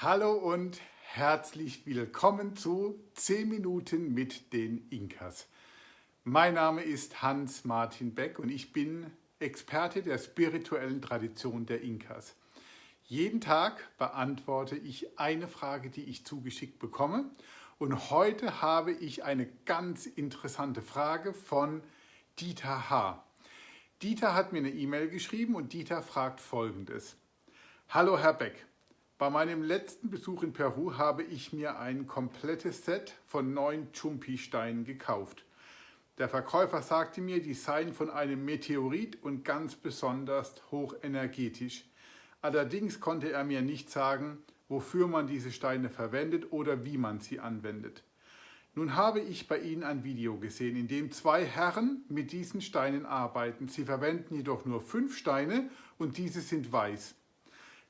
Hallo und herzlich willkommen zu 10 Minuten mit den Inkas. Mein Name ist Hans-Martin Beck und ich bin Experte der spirituellen Tradition der Inkas. Jeden Tag beantworte ich eine Frage, die ich zugeschickt bekomme. Und heute habe ich eine ganz interessante Frage von Dieter H. Dieter hat mir eine E-Mail geschrieben und Dieter fragt folgendes. Hallo Herr Beck, bei meinem letzten Besuch in Peru habe ich mir ein komplettes Set von neun Chumpi-Steinen gekauft. Der Verkäufer sagte mir, die seien von einem Meteorit und ganz besonders hochenergetisch. Allerdings konnte er mir nicht sagen, wofür man diese Steine verwendet oder wie man sie anwendet. Nun habe ich bei Ihnen ein Video gesehen, in dem zwei Herren mit diesen Steinen arbeiten. Sie verwenden jedoch nur fünf Steine und diese sind weiß.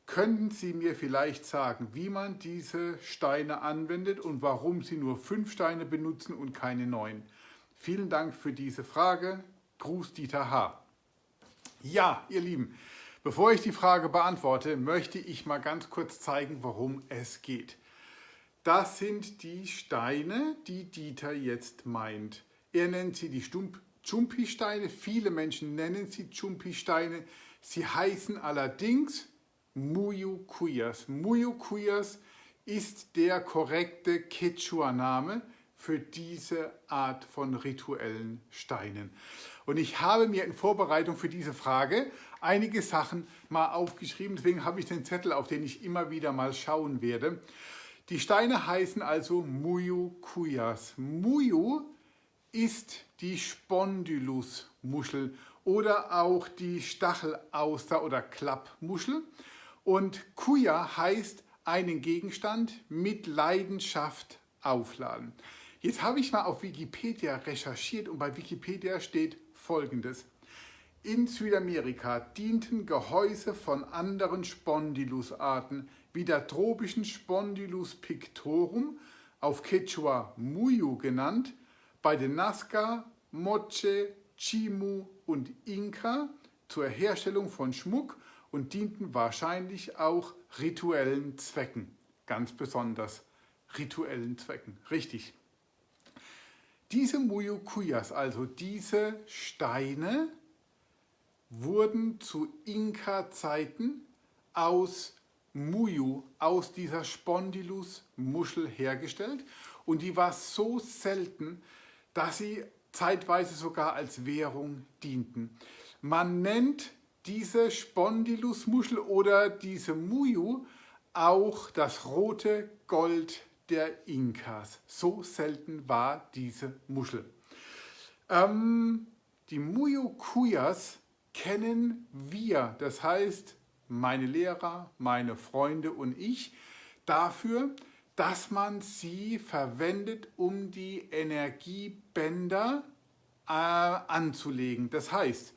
Könnten Sie mir vielleicht sagen, wie man diese Steine anwendet und warum Sie nur fünf Steine benutzen und keine neun? Vielen Dank für diese Frage. Gruß Dieter H. Ja, ihr Lieben, bevor ich die Frage beantworte, möchte ich mal ganz kurz zeigen, worum es geht. Das sind die Steine, die Dieter jetzt meint. Er nennt sie die Chumpi-Steine. Viele Menschen nennen sie Chumpi-Steine. Sie heißen allerdings Muyukuyas. Muyukuyas ist der korrekte Quechua-Name für diese Art von rituellen Steinen. Und ich habe mir in Vorbereitung für diese Frage einige Sachen mal aufgeschrieben, deswegen habe ich den Zettel, auf den ich immer wieder mal schauen werde. Die Steine heißen also Muyukuyas. Muyu ist die Spondylus-Muschel oder auch die Stachelauster oder Klappmuschel. Und Kuya heißt einen Gegenstand mit Leidenschaft aufladen. Jetzt habe ich mal auf Wikipedia recherchiert und bei Wikipedia steht folgendes. In Südamerika dienten Gehäuse von anderen Spondylusarten wie der tropischen Spondylus pictorum, auf Quechua Muyu genannt, bei den Nazca, Moche, Chimu und Inka zur Herstellung von Schmuck und dienten wahrscheinlich auch rituellen Zwecken, ganz besonders rituellen Zwecken, richtig. Diese Muyukuyas, also diese Steine, wurden zu Inka-Zeiten aus Muyu, aus dieser Spondylus-Muschel hergestellt und die war so selten, dass sie zeitweise sogar als Währung dienten. Man nennt diese Spondylusmuschel oder diese Muyu auch das rote Gold der Inkas. So selten war diese Muschel. Ähm, die Muyukuyas kennen wir, das heißt meine Lehrer, meine Freunde und ich, dafür, dass man sie verwendet, um die Energiebänder äh, anzulegen. Das heißt,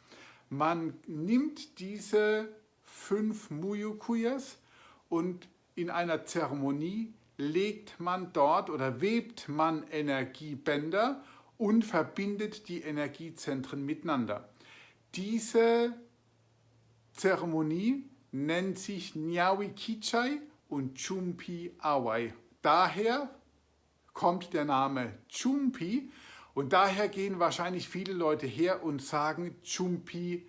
man nimmt diese fünf Muyukuyas und in einer Zeremonie legt man dort oder webt man Energiebänder und verbindet die Energiezentren miteinander. Diese Zeremonie nennt sich Nyawi Kichai und Chumpi Awai. Daher kommt der Name Chumpi und daher gehen wahrscheinlich viele Leute her und sagen Chumpi,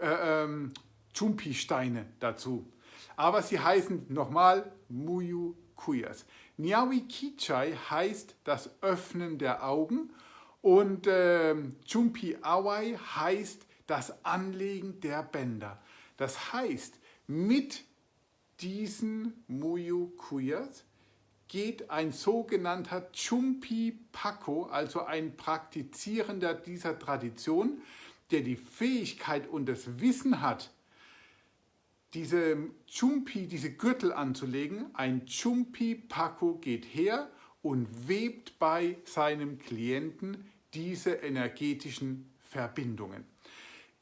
äh, ähm, Chumpi-Steine dazu. Aber sie heißen nochmal Muyu Kuyas. Nyawi Kichai heißt das Öffnen der Augen und äh, Chumpi Awai heißt das Anlegen der Bänder. Das heißt, mit diesen Muyu Kuyas geht ein sogenannter Chumpi Paco, also ein Praktizierender dieser Tradition, der die Fähigkeit und das Wissen hat, diese Chumpi, diese Gürtel anzulegen. Ein Chumpi Paco geht her und webt bei seinem Klienten diese energetischen Verbindungen.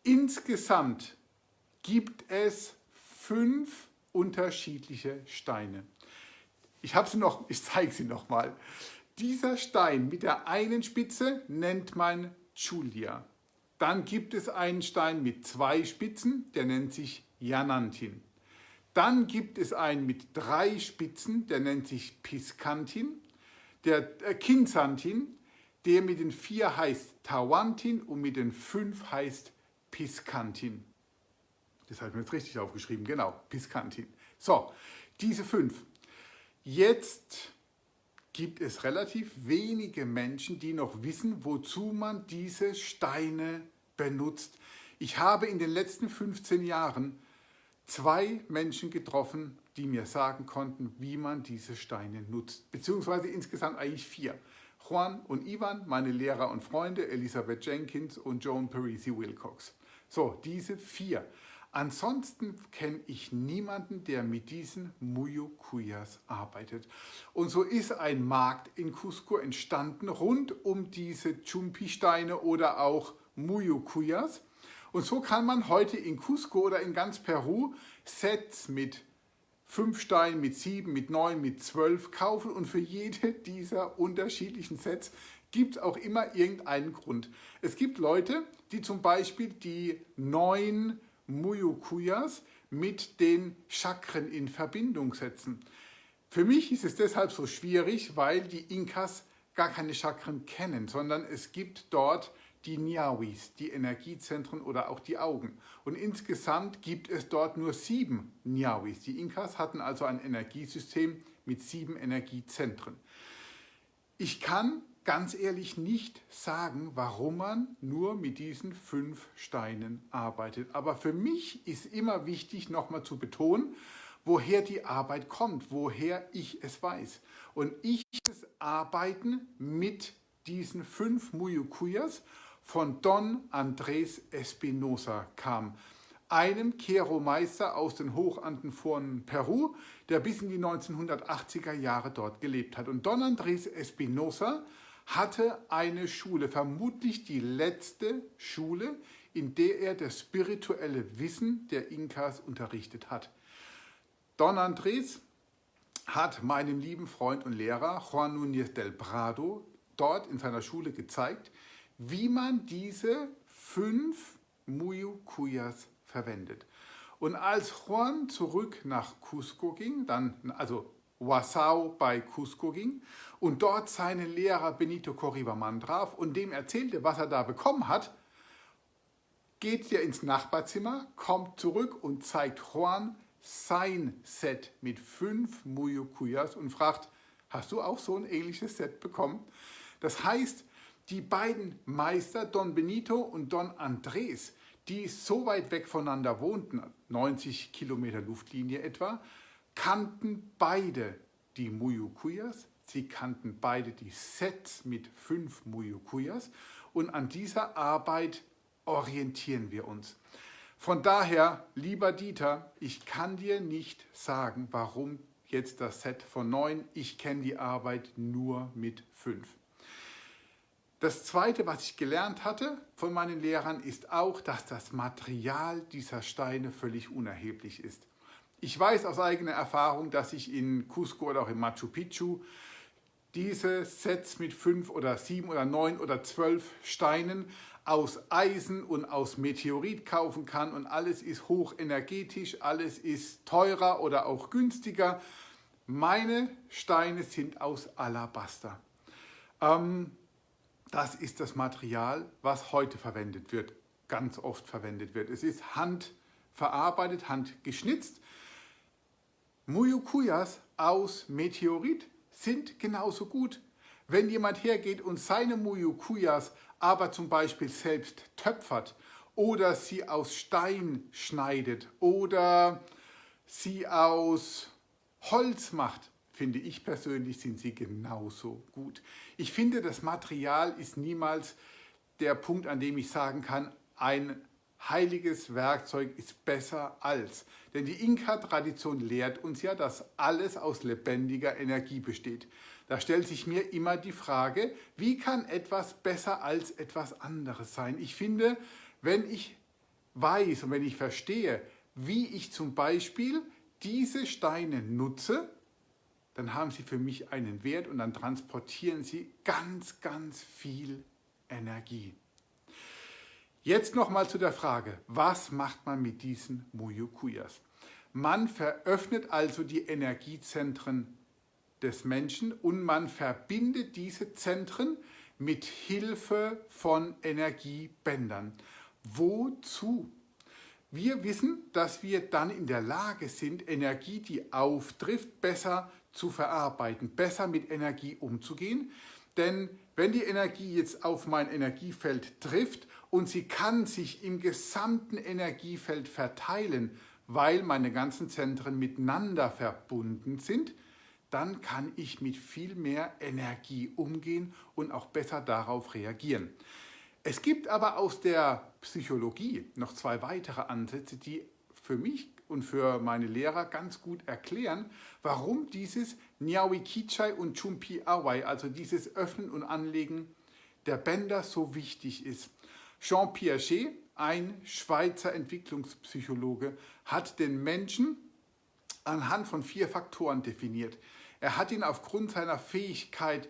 Insgesamt gibt es fünf unterschiedliche Steine. Ich habe sie noch, ich zeige sie noch mal. Dieser Stein mit der einen Spitze nennt man Julia. Dann gibt es einen Stein mit zwei Spitzen, der nennt sich Janantin. Dann gibt es einen mit drei Spitzen, der nennt sich Piscantin. Der äh, Kinsantin, der mit den vier heißt Tawantin und mit den fünf heißt Piscantin. Das habe ich mir jetzt richtig aufgeschrieben, genau, Piscantin. So, diese fünf. Jetzt gibt es relativ wenige Menschen, die noch wissen, wozu man diese Steine benutzt. Ich habe in den letzten 15 Jahren zwei Menschen getroffen, die mir sagen konnten, wie man diese Steine nutzt. Beziehungsweise insgesamt eigentlich vier. Juan und Ivan, meine Lehrer und Freunde, Elisabeth Jenkins und Joan Parisi Wilcox. So, diese vier. Ansonsten kenne ich niemanden, der mit diesen Muyukuyas arbeitet. Und so ist ein Markt in Cusco entstanden rund um diese Chumpi-Steine oder auch Muyukuyas. Und so kann man heute in Cusco oder in ganz Peru Sets mit fünf Steinen, mit sieben, mit neun, mit zwölf kaufen und für jede dieser unterschiedlichen Sets gibt es auch immer irgendeinen Grund. Es gibt Leute, die zum Beispiel die neun Muyukuyas mit den Chakren in Verbindung setzen. Für mich ist es deshalb so schwierig, weil die Inkas gar keine Chakren kennen, sondern es gibt dort die Niawis, die Energiezentren oder auch die Augen. Und insgesamt gibt es dort nur sieben Niawis. Die Inkas hatten also ein Energiesystem mit sieben Energiezentren. Ich kann ganz ehrlich nicht sagen, warum man nur mit diesen fünf Steinen arbeitet. Aber für mich ist immer wichtig, nochmal zu betonen, woher die Arbeit kommt, woher ich es weiß. Und ich das Arbeiten mit diesen fünf Muyukuyas von Don Andrés Espinosa kam einem Kero-Meister aus den Hochanden von Peru, der bis in die 1980er Jahre dort gelebt hat. Und Don Andrés Espinosa hatte eine Schule, vermutlich die letzte Schule, in der er das spirituelle Wissen der Inkas unterrichtet hat. Don Andrés hat meinem lieben Freund und Lehrer Juan Núñez del Prado dort in seiner Schule gezeigt, wie man diese fünf Muyukuyas verwendet. Und als Juan zurück nach Cusco ging, dann, also Wasau bei Cusco ging und dort seinen Lehrer Benito Corribaman traf und dem erzählte, was er da bekommen hat, geht er ins Nachbarzimmer, kommt zurück und zeigt Juan sein Set mit fünf Muyukuyas und fragt, hast du auch so ein ähnliches Set bekommen? Das heißt, die beiden Meister, Don Benito und Don Andres, die so weit weg voneinander wohnten, 90 Kilometer Luftlinie etwa, kannten beide die Muyukuyas, sie kannten beide die Sets mit fünf Muyukuyas und an dieser Arbeit orientieren wir uns. Von daher, lieber Dieter, ich kann dir nicht sagen, warum jetzt das Set von neun. Ich kenne die Arbeit nur mit fünf. Das Zweite, was ich gelernt hatte von meinen Lehrern, ist auch, dass das Material dieser Steine völlig unerheblich ist. Ich weiß aus eigener Erfahrung, dass ich in Cusco oder auch in Machu Picchu diese Sets mit fünf oder sieben oder neun oder zwölf Steinen aus Eisen und aus Meteorit kaufen kann und alles ist hochenergetisch, alles ist teurer oder auch günstiger. Meine Steine sind aus Alabaster. Ähm, das ist das Material, was heute verwendet wird, ganz oft verwendet wird. Es ist handverarbeitet, handgeschnitzt Muyukuyas aus Meteorit sind genauso gut. Wenn jemand hergeht und seine Muyukuyas aber zum Beispiel selbst töpfert oder sie aus Stein schneidet oder sie aus Holz macht, finde ich persönlich, sind sie genauso gut. Ich finde, das Material ist niemals der Punkt, an dem ich sagen kann, ein heiliges Werkzeug ist besser als. Denn die Inka-Tradition lehrt uns ja, dass alles aus lebendiger Energie besteht. Da stellt sich mir immer die Frage, wie kann etwas besser als etwas anderes sein? Ich finde, wenn ich weiß und wenn ich verstehe, wie ich zum Beispiel diese Steine nutze, dann haben sie für mich einen Wert und dann transportieren sie ganz, ganz viel Energie. Jetzt nochmal zu der Frage, was macht man mit diesen Muyukuyas? Man veröffnet also die Energiezentren des Menschen und man verbindet diese Zentren mit Hilfe von Energiebändern. Wozu? Wir wissen, dass wir dann in der Lage sind, Energie, die auftrifft, besser zu verarbeiten, besser mit Energie umzugehen. Denn wenn die Energie jetzt auf mein Energiefeld trifft und sie kann sich im gesamten Energiefeld verteilen, weil meine ganzen Zentren miteinander verbunden sind, dann kann ich mit viel mehr Energie umgehen und auch besser darauf reagieren. Es gibt aber aus der Psychologie noch zwei weitere Ansätze, die für mich und für meine Lehrer ganz gut erklären, warum dieses Nyawi Kichai und Chumpi Awai, also dieses Öffnen und Anlegen der Bänder so wichtig ist. Jean Piaget, ein Schweizer Entwicklungspsychologe, hat den Menschen anhand von vier Faktoren definiert. Er hat ihn aufgrund seiner Fähigkeit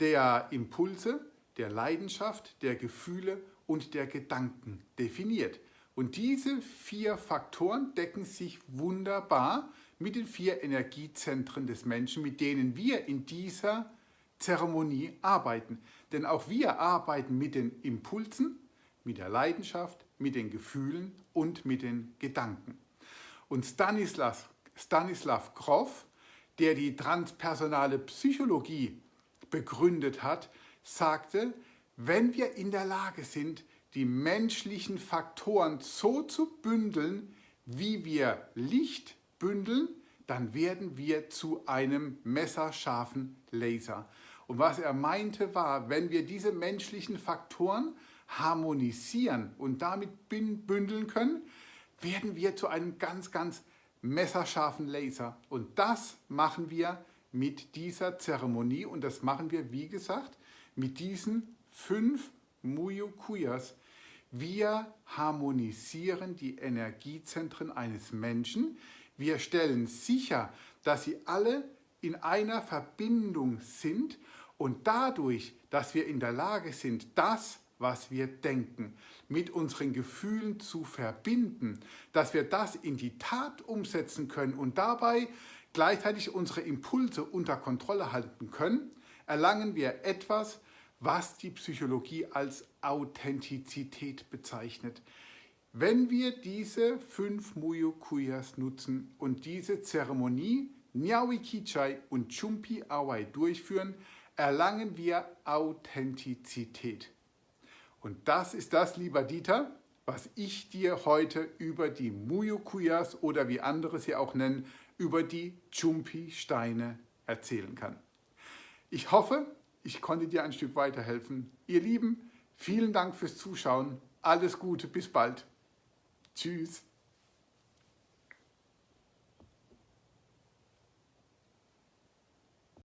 der Impulse, der Leidenschaft, der Gefühle und der Gedanken definiert. Und diese vier Faktoren decken sich wunderbar mit den vier Energiezentren des Menschen, mit denen wir in dieser Zeremonie arbeiten. Denn auch wir arbeiten mit den Impulsen, mit der Leidenschaft, mit den Gefühlen und mit den Gedanken. Und Stanislav, Stanislav Grof der die transpersonale Psychologie begründet hat, sagte, wenn wir in der Lage sind, die menschlichen Faktoren so zu bündeln, wie wir Licht bündeln, dann werden wir zu einem messerscharfen Laser. Und was er meinte war, wenn wir diese menschlichen Faktoren harmonisieren und damit bündeln können, werden wir zu einem ganz, ganz messerscharfen Laser. Und das machen wir mit dieser Zeremonie und das machen wir, wie gesagt, mit diesen fünf Muyukuyas. Wir harmonisieren die Energiezentren eines Menschen. Wir stellen sicher, dass sie alle in einer Verbindung sind und dadurch, dass wir in der Lage sind, das was wir denken, mit unseren Gefühlen zu verbinden, dass wir das in die Tat umsetzen können und dabei gleichzeitig unsere Impulse unter Kontrolle halten können, erlangen wir etwas, was die Psychologie als Authentizität bezeichnet. Wenn wir diese fünf Muyukuyas nutzen und diese Zeremonie Nyawi Kichai und Chumpi Awai durchführen, erlangen wir Authentizität. Und das ist das, lieber Dieter, was ich dir heute über die Muyukuyas oder wie andere sie auch nennen, über die Chumpi-Steine erzählen kann. Ich hoffe, ich konnte dir ein Stück weiterhelfen. Ihr Lieben, vielen Dank fürs Zuschauen. Alles Gute, bis bald. Tschüss.